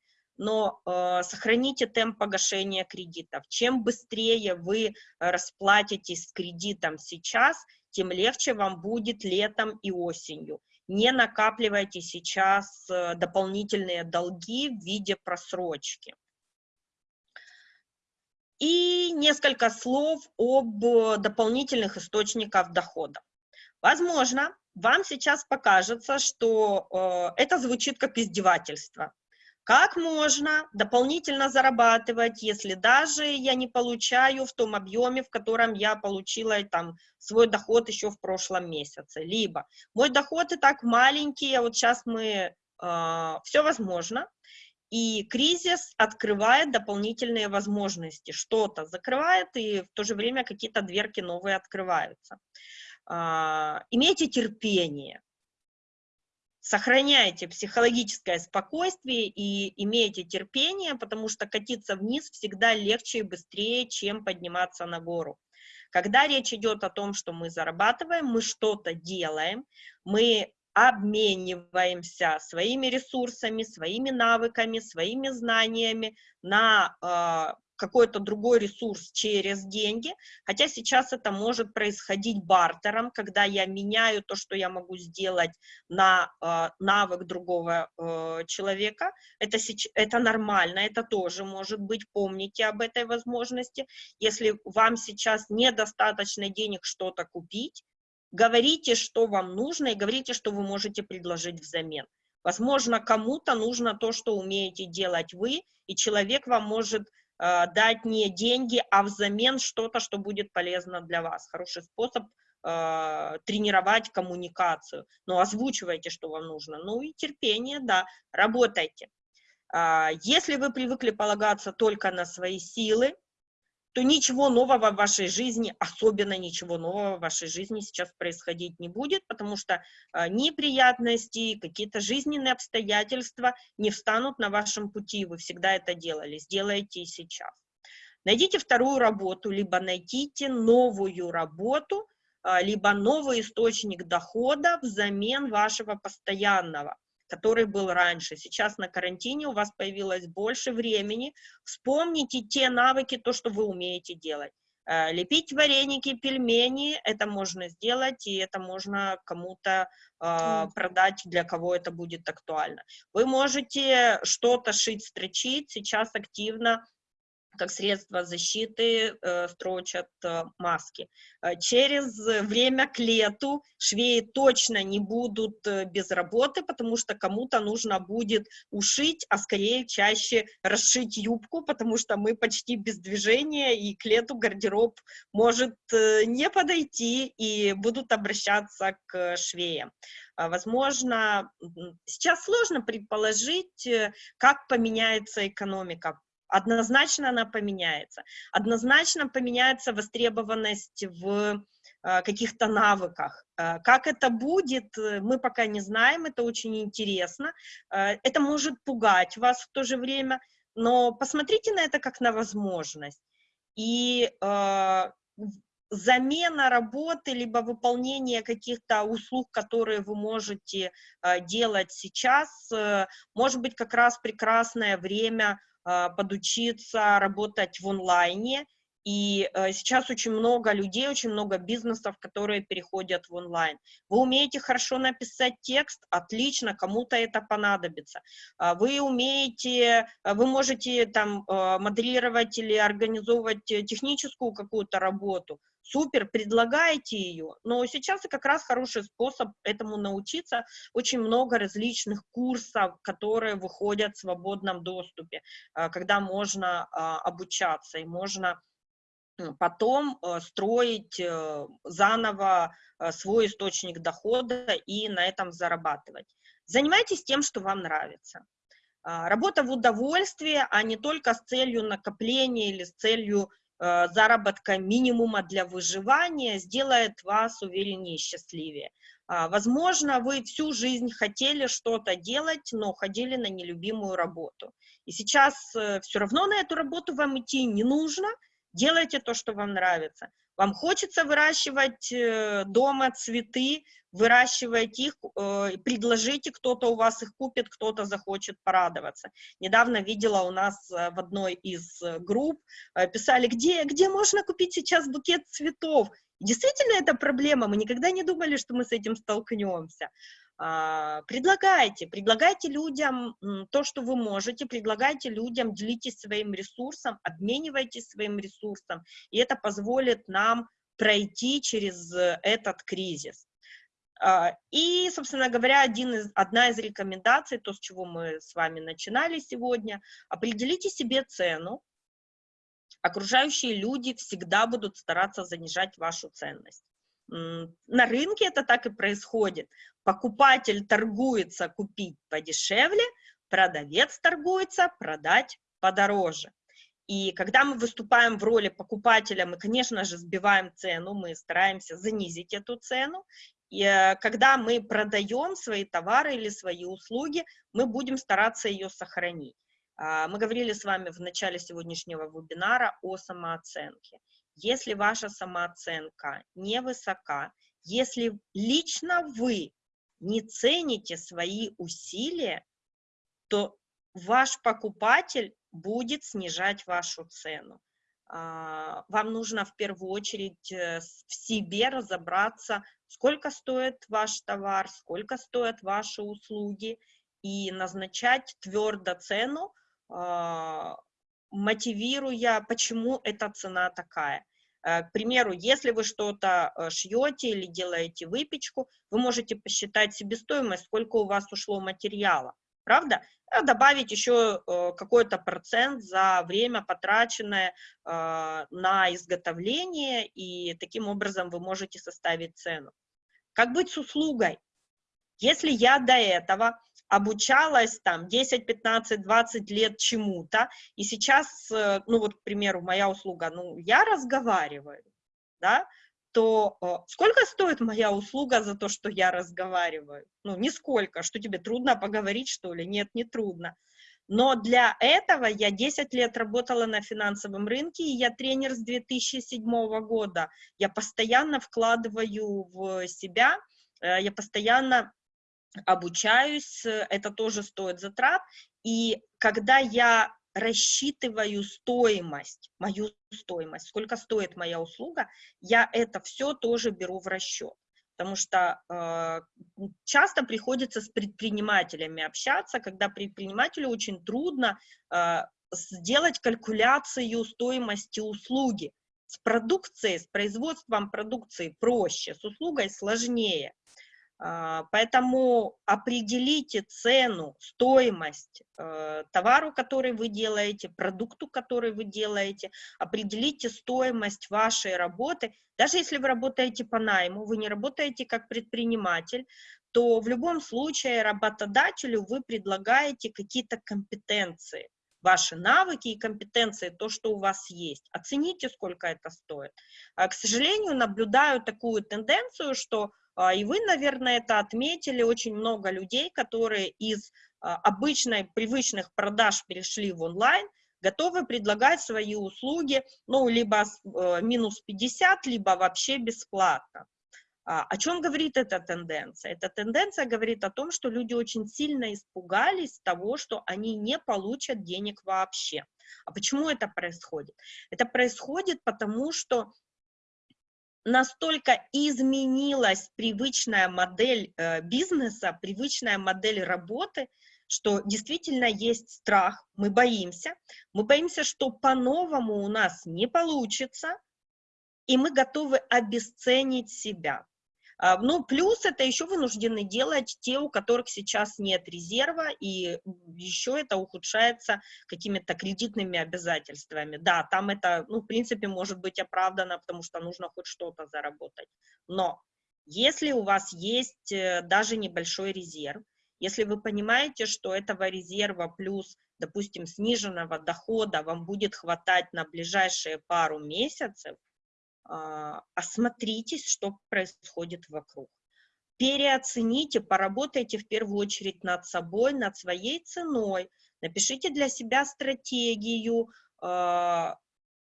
но э, сохраните темп погашения кредитов. Чем быстрее вы расплатитесь с кредитом сейчас, тем легче вам будет летом и осенью. Не накапливайте сейчас э, дополнительные долги в виде просрочки. И несколько слов об дополнительных источниках дохода. Возможно, вам сейчас покажется, что э, это звучит как издевательство. Как можно дополнительно зарабатывать, если даже я не получаю в том объеме, в котором я получила там свой доход еще в прошлом месяце? Либо мой доход и так маленький, а вот сейчас мы, э, а, все возможно, и кризис открывает дополнительные возможности, что-то закрывает, и в то же время какие-то дверки новые открываются. Э, имейте терпение, сохраняйте психологическое спокойствие и имейте терпение, потому что катиться вниз всегда легче и быстрее, чем подниматься на гору. Когда речь идет о том, что мы зарабатываем, мы что-то делаем, мы обмениваемся своими ресурсами, своими навыками, своими знаниями на э, какой-то другой ресурс через деньги, хотя сейчас это может происходить бартером, когда я меняю то, что я могу сделать на э, навык другого э, человека, это, это нормально, это тоже может быть, помните об этой возможности, если вам сейчас недостаточно денег что-то купить, говорите, что вам нужно, и говорите, что вы можете предложить взамен. Возможно, кому-то нужно то, что умеете делать вы, и человек вам может дать не деньги, а взамен что-то, что будет полезно для вас. Хороший способ э, тренировать коммуникацию. Ну, озвучивайте, что вам нужно. Ну и терпение, да, работайте. Э, если вы привыкли полагаться только на свои силы, то ничего нового в вашей жизни, особенно ничего нового в вашей жизни сейчас происходить не будет, потому что э, неприятности, какие-то жизненные обстоятельства не встанут на вашем пути, вы всегда это делали, сделайте и сейчас. Найдите вторую работу, либо найдите новую работу, э, либо новый источник дохода взамен вашего постоянного который был раньше. Сейчас на карантине у вас появилось больше времени. Вспомните те навыки, то, что вы умеете делать. Э, лепить вареники, пельмени, это можно сделать, и это можно кому-то э, продать, для кого это будет актуально. Вы можете что-то шить, строчить, сейчас активно как средство защиты э, строчат э, маски. Э, через время к лету швеи точно не будут э, без работы, потому что кому-то нужно будет ушить, а скорее чаще расшить юбку, потому что мы почти без движения, и к лету гардероб может э, не подойти, и будут обращаться к швеям. А, возможно, сейчас сложно предположить, э, как поменяется экономика однозначно она поменяется. Однозначно поменяется востребованность в э, каких-то навыках. Э, как это будет, э, мы пока не знаем, это очень интересно. Это может пугать вас в то же время, но посмотрите на это как на возможность. И замена работы, либо выполнение каких-то услуг, которые вы можете э, делать сейчас, э, может быть как раз прекрасное время э, подучиться работать в онлайне, и э, сейчас очень много людей, очень много бизнесов, которые переходят в онлайн. Вы умеете хорошо написать текст, отлично, кому-то это понадобится. Э, вы умеете, вы можете там э, моделировать или организовывать техническую какую-то работу, супер, предлагайте ее, но сейчас как раз хороший способ этому научиться, очень много различных курсов, которые выходят в свободном доступе, э, когда можно а, обучаться и можно потом э, строить э, заново свой источник дохода и на этом зарабатывать. Занимайтесь тем, что вам нравится. А, работа в удовольствие, а не только с целью накопления или с целью Э, заработка минимума для выживания сделает вас увереннее и счастливее. А, возможно, вы всю жизнь хотели что-то делать, но ходили на нелюбимую работу. И сейчас э, все равно на эту работу вам идти не нужно, делайте то, что вам нравится. Вам хочется выращивать э, дома цветы, выращивайте их, э, предложите, кто-то у вас их купит, кто-то захочет порадоваться. Недавно видела у нас э, в одной из групп, писали, где, где можно купить сейчас букет цветов. Действительно, это проблема, мы никогда не думали, что мы с этим столкнемся. А, предлагайте, предлагайте людям то, что вы можете, предлагайте людям, делитесь своим ресурсом, обменивайтесь своим ресурсом, и это позволит нам пройти через этот кризис. А, и, собственно говоря, один из, одна из рекомендаций, то, с чего мы с вами начинали сегодня, определите себе цену. Окружающие люди всегда будут стараться занижать вашу ценность. На рынке это так и происходит. Покупатель торгуется купить подешевле, продавец торгуется продать подороже. И когда мы выступаем в роли покупателя, мы, конечно же, сбиваем цену, мы стараемся занизить эту цену. И э, когда мы продаем свои товары или свои услуги, мы будем стараться ее сохранить. А, мы говорили с вами в начале сегодняшнего вебинара о самооценке. Если ваша самооценка невысока, если лично вы не цените свои усилия, то ваш покупатель будет снижать вашу цену. А, вам нужно в первую очередь э, в себе разобраться, сколько стоит ваш товар, сколько стоят ваши услуги, и назначать твердо цену, а, мотивируя, почему эта цена такая. Э, к примеру, если вы что-то э, шьете или делаете выпечку, вы можете посчитать себестоимость, сколько у вас ушло материала, правда? А добавить еще какой-то процент за время, потраченное на изготовление, и таким образом вы можете составить цену. Как быть с услугой? Если я до этого обучалась там 10, 15, 20 лет чему-то, и сейчас, э, ну вот, к примеру, моя услуга, ну, я разговариваю, да, то э, сколько стоит моя услуга за то, что я разговариваю? Ну, нисколько. Что тебе трудно поговорить, что ли? Нет, не трудно. Но для этого я 10 лет работала на финансовом рынке, и я тренер с 2007 года. Я постоянно вкладываю в себя, э, я постоянно обучаюсь, э, это тоже стоит затрат, и когда я рассчитываю стоимость, мою стоимость, сколько стоит моя услуга, я это все тоже беру в расчет. Потому что э, часто приходится с предпринимателями общаться, когда предпринимателю очень трудно э, сделать калькуляцию стоимости услуги. С продукцией, с производством продукции проще, с услугой сложнее. А, поэтому определите цену, стоимость э, товару, который вы делаете, продукту, который вы делаете, определите стоимость вашей работы. Даже если вы работаете по найму, вы не работаете как предприниматель, то в любом случае работодателю вы предлагаете какие-то компетенции. ваши навыки и компетенции, то, что у вас есть. Оцените, сколько это стоит. А, к сожалению, наблюдаю такую тенденцию, что и вы, наверное, это отметили, очень много людей, которые из а, обычной, привычных продаж перешли в онлайн, готовы предлагать свои услуги, ну, либо э, минус 50, либо вообще бесплатно. А, о чем говорит эта тенденция? Эта тенденция говорит о том, что люди очень сильно испугались того, что они не получат денег вообще. А почему это происходит? Это происходит потому, что настолько изменилась привычная модель э, бизнеса, привычная модель работы, что действительно есть страх, мы боимся, мы боимся, что по-новому у нас не получится, и мы готовы обесценить себя. А, ну, плюс это еще вынуждены делать те, у которых сейчас нет резерва, и еще это ухудшается какими-то кредитными обязательствами. Да, там это, ну, в принципе, может быть оправдано, потому что нужно хоть что-то заработать. Но если у вас есть э, даже небольшой резерв, если вы понимаете, что этого резерва плюс, допустим, сниженного дохода вам будет хватать на ближайшие пару месяцев, осмотритесь, что происходит вокруг. Переоцените, поработайте в первую очередь над собой, над своей ценой, напишите для себя стратегию, а,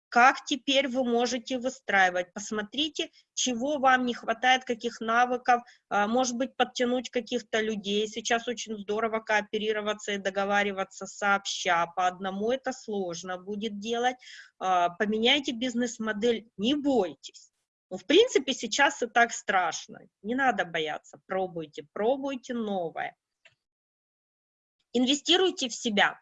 как теперь вы можете выстраивать. Посмотрите, чего вам не хватает, каких навыков, а, может быть, подтянуть каких-то людей. Сейчас очень здорово кооперироваться и договариваться сообща. По одному это сложно будет делать. А, поменяйте бизнес-модель, не бойтесь. Ну, в принципе, сейчас и так страшно. Не надо бояться. Пробуйте, пробуйте новое. Инвестируйте в себя.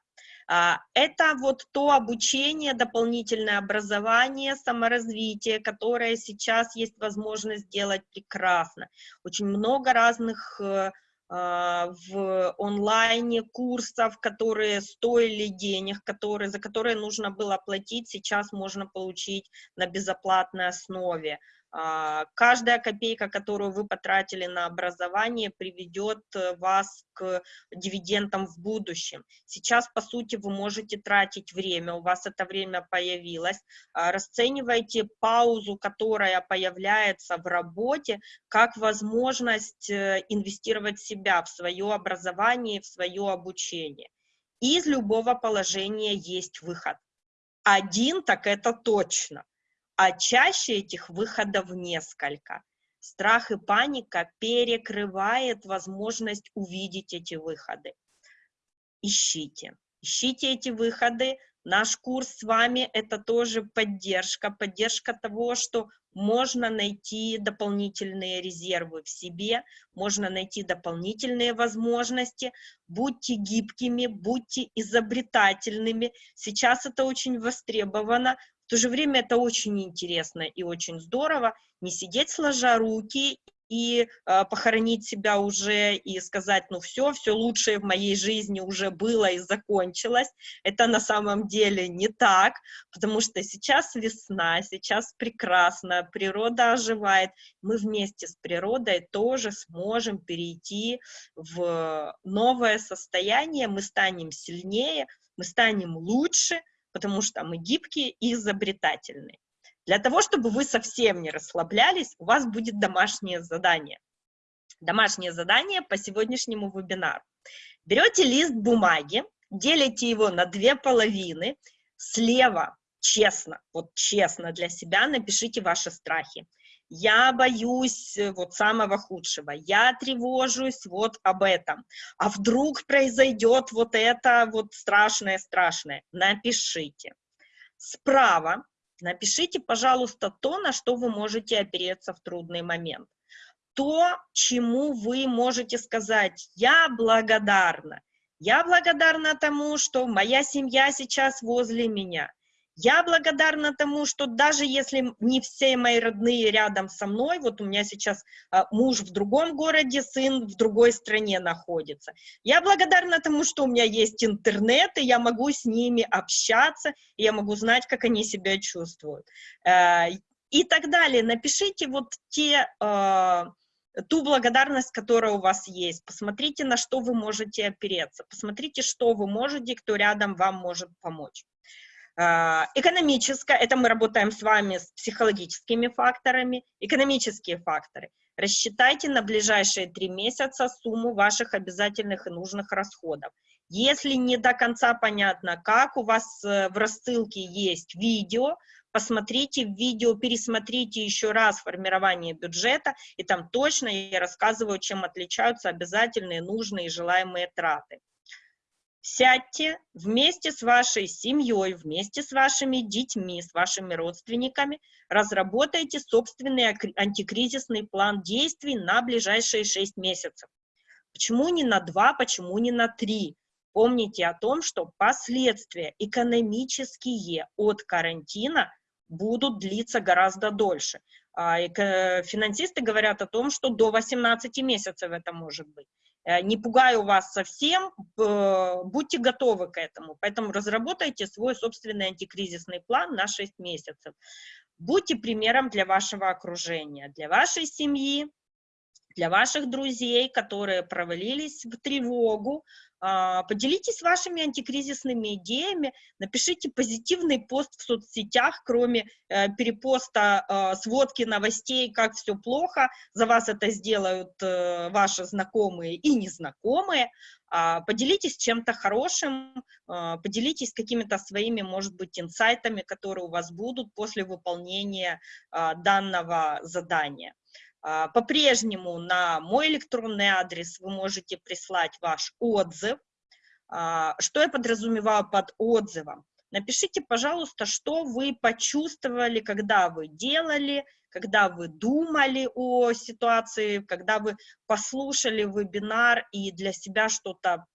А, это вот то обучение, дополнительное образование, саморазвитие, которое сейчас есть возможность сделать прекрасно. Очень много разных э, а, в онлайне курсов, которые стоили денег, которые, за которые нужно было платить, сейчас можно получить на безоплатной основе. А, каждая копейка, которую вы потратили на образование, приведет э, вас к дивидендам в будущем. Сейчас, по сути, вы можете тратить время, у вас это время появилось. А, расценивайте паузу, которая появляется в работе, как возможность э, инвестировать в себя, в свое образование, в свое обучение. Из любого положения есть выход. Один, так это точно – а чаще этих выходов несколько. Страх и паника перекрывает возможность увидеть эти выходы. Ищите, ищите эти выходы. Наш курс с вами – это тоже поддержка, поддержка того, что можно найти дополнительные резервы в себе, можно найти дополнительные возможности. Будьте гибкими, будьте изобретательными. Сейчас это очень востребовано. В то же время это очень интересно и очень здорово, не сидеть сложа руки и э, похоронить себя уже и сказать, ну все, все лучшее в моей жизни уже было и закончилось. Это на самом деле не так, потому что сейчас весна, сейчас прекрасно, природа оживает. Мы вместе с природой тоже сможем перейти в новое состояние, мы станем сильнее, мы станем лучше, потому что мы гибкие и изобретательные. Для того, чтобы вы совсем не расслаблялись, у вас будет домашнее задание. Домашнее задание по сегодняшнему вебинару. Берете лист бумаги, делите его на две половины, слева честно, вот честно для себя напишите ваши страхи я боюсь э, вот самого худшего, я тревожусь вот об этом, а вдруг произойдет вот это вот страшное-страшное, напишите. Справа напишите, пожалуйста, то, на что вы можете опереться в трудный момент. То, чему вы можете сказать «я благодарна», я благодарна тому, что моя семья сейчас возле меня. Я благодарна тому, что даже если не все мои родные рядом со мной, вот у меня сейчас а, муж в другом городе, сын в другой стране находится, я благодарна тому, что у меня есть интернет, и я могу с ними общаться, и я могу знать, как они себя чувствуют. Э, и так далее. Напишите вот те, э, ту благодарность, которая у вас есть, посмотрите, на что вы можете опереться, посмотрите, что вы можете, кто рядом вам может помочь. А, экономическое, это мы работаем с вами с психологическими факторами, экономические факторы. Рассчитайте на ближайшие три месяца сумму ваших обязательных и нужных расходов. Если не до конца понятно, как у вас э, в рассылке есть видео, посмотрите видео, пересмотрите еще раз формирование бюджета, и там точно я рассказываю, чем отличаются обязательные, нужные и желаемые траты. Сядьте вместе с вашей семьей, вместе с вашими детьми, с вашими родственниками, разработайте собственный антикризисный план действий на ближайшие 6 месяцев. Почему не на 2, почему не на 3? Помните о том, что последствия экономические от карантина будут длиться гораздо дольше. А, финансисты говорят о том, что до 18 месяцев это может быть. Э, не пугаю вас совсем, будьте готовы к этому. Поэтому разработайте свой собственный антикризисный план на 6 месяцев. Будьте примером для вашего окружения, для вашей семьи, для ваших друзей, которые провалились в тревогу, поделитесь вашими антикризисными идеями, напишите позитивный пост в соцсетях, кроме э, перепоста э, сводки новостей, как все плохо, за вас это сделают э, ваши знакомые и незнакомые, а, поделитесь чем-то хорошим, а, поделитесь какими-то своими, может быть, инсайтами, которые у вас будут после выполнения данного задания. А, по-прежнему на мой электронный адрес вы можете прислать ваш отзыв. А, что я подразумеваю под отзывом? Напишите, пожалуйста, что вы почувствовали, когда вы делали, когда вы думали о ситуации, когда вы послушали вебинар и для себя что-то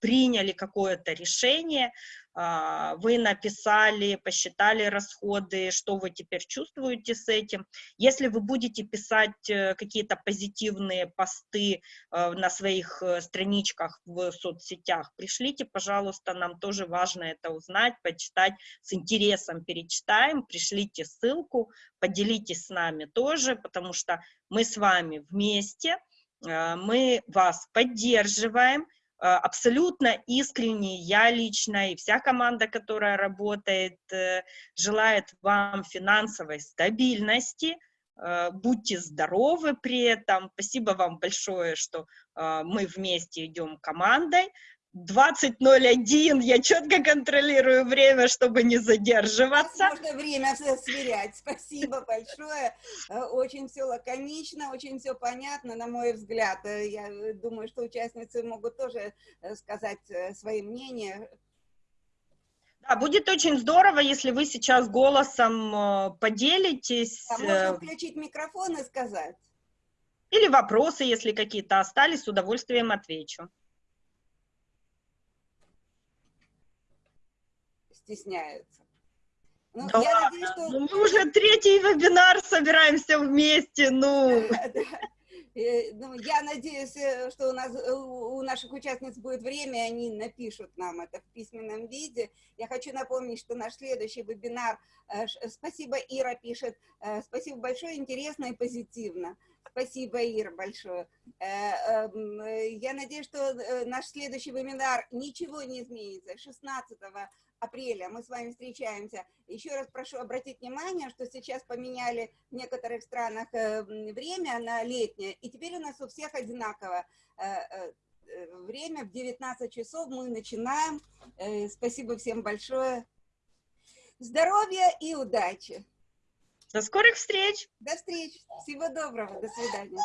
приняли какое-то решение, а, вы написали, посчитали расходы, что вы теперь чувствуете с этим. Если вы будете писать э, какие-то позитивные посты э, на своих э, страничках в соцсетях, пришлите, пожалуйста, нам тоже важно это узнать, почитать, с интересом перечитаем, пришлите ссылку, поделитесь с нами тоже, потому что мы с вами вместе, мы вас поддерживаем, абсолютно искренне я лично и вся команда, которая работает, э, желает вам финансовой стабильности, э, будьте здоровы при этом. Спасибо вам большое, что мы вместе идем командой. 20.01, я четко контролирую время, чтобы не задерживаться. Можно время сверять. Спасибо большое. Э, очень все лаконично, очень все понятно, на мой взгляд. Э, я думаю, что участницы могут тоже э, сказать свои мнения. Да, будет очень здорово, если вы сейчас голосом поделитесь. А можно включить микрофон и сказать. Или вопросы, если какие-то остались, с удовольствием отвечу. Стесняются. Ну, да я надеюсь, что... ну, мы уже третий вебинар собираемся вместе, ну... Ну, я надеюсь, э, что у, нас, э, у наших участниц будет время, они напишут нам это в письменном виде. Я хочу напомнить, что наш следующий вебинар, э, спасибо, Ира пишет, спасибо большое, интересно и позитивно. Спасибо, Ира, большое. Эм, я надеюсь, что наш следующий вебинар ничего не изменится. 16 апреля мы с вами встречаемся. Еще раз прошу обратить внимание, что сейчас поменяли в некоторых странах э, время на летнее, и теперь у нас у всех одинаково э, э, время в 19 часов мы начинаем. Спасибо всем большое. Здоровья и удачи! До скорых встреч! До встреч! Всего доброго! До свидания!